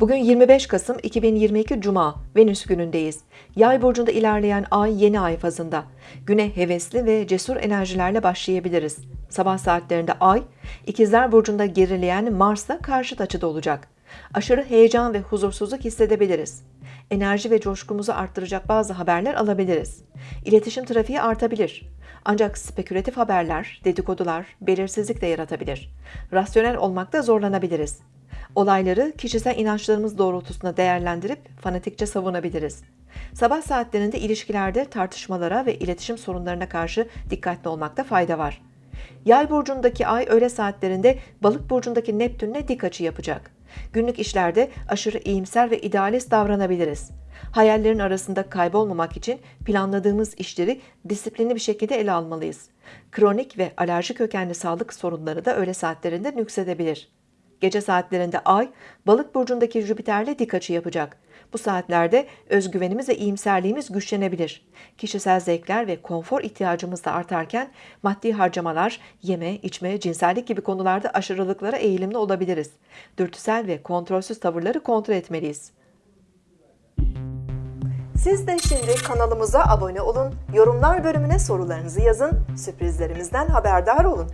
Bugün 25 Kasım 2022 Cuma, Venüs günündeyiz. Yay burcunda ilerleyen ay yeni ay fazında. Güne hevesli ve cesur enerjilerle başlayabiliriz. Sabah saatlerinde ay, ikizler burcunda gerileyen Mars'la karşıt açıda olacak. Aşırı heyecan ve huzursuzluk hissedebiliriz. Enerji ve coşkumuzu arttıracak bazı haberler alabiliriz. İletişim trafiği artabilir. Ancak spekülatif haberler, dedikodular belirsizlik de yaratabilir. Rasyonel olmakta zorlanabiliriz. Olayları kişisel inançlarımız doğrultusunda değerlendirip fanatikçe savunabiliriz. Sabah saatlerinde ilişkilerde tartışmalara ve iletişim sorunlarına karşı dikkatli olmakta fayda var. Yay burcundaki ay öğle saatlerinde balık burcundaki Neptünle dik açı yapacak. Günlük işlerde aşırı iyimser ve idealist davranabiliriz. Hayallerin arasında kaybolmamak için planladığımız işleri disiplinli bir şekilde ele almalıyız. Kronik ve alerji kökenli sağlık sorunları da öğle saatlerinde nüksedebilir. Gece saatlerinde Ay, Balık burcundaki Jüpiter'le dik açı yapacak. Bu saatlerde özgüvenimiz ve iyimserliğimiz güçlenebilir. Kişisel zevkler ve konfor ihtiyacımız da artarken maddi harcamalar, yeme, içme, cinsellik gibi konularda aşırılıklara eğilimli olabiliriz. Dürtüsel ve kontrolsüz tavırları kontrol etmeliyiz. Siz de şimdi kanalımıza abone olun, yorumlar bölümüne sorularınızı yazın, sürprizlerimizden haberdar olun.